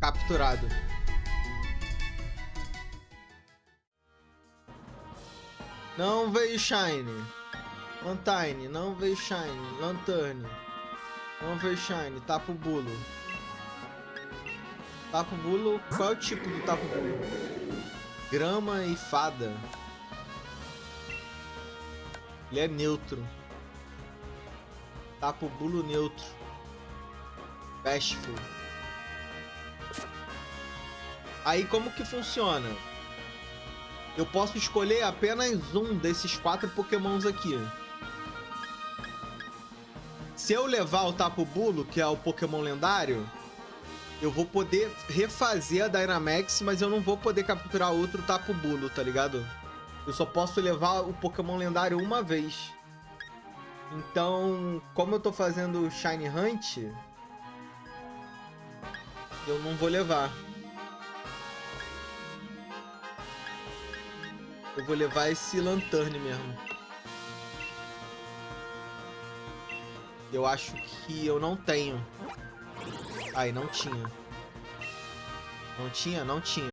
capturado. Não veio Shine. Lantine, não veio Shine. Lanterne. Não veio Shine. Tapo Bulo. Tapo Bulo. Qual é o tipo do Tapo Bulo? Grama e fada. Ele é neutro. Tapo Bulo neutro. Bashful. Aí como que funciona? Eu posso escolher apenas um desses quatro pokémons aqui. Se eu levar o Tapo Bulo, que é o pokémon lendário, eu vou poder refazer a Dynamax, mas eu não vou poder capturar outro Tapo Bulo, tá ligado? Eu só posso levar o pokémon lendário uma vez. Então, como eu tô fazendo Shine Hunt, eu não vou levar. Eu vou levar esse Lanterne mesmo. Eu acho que eu não tenho. Ai, não tinha. Não tinha? Não tinha.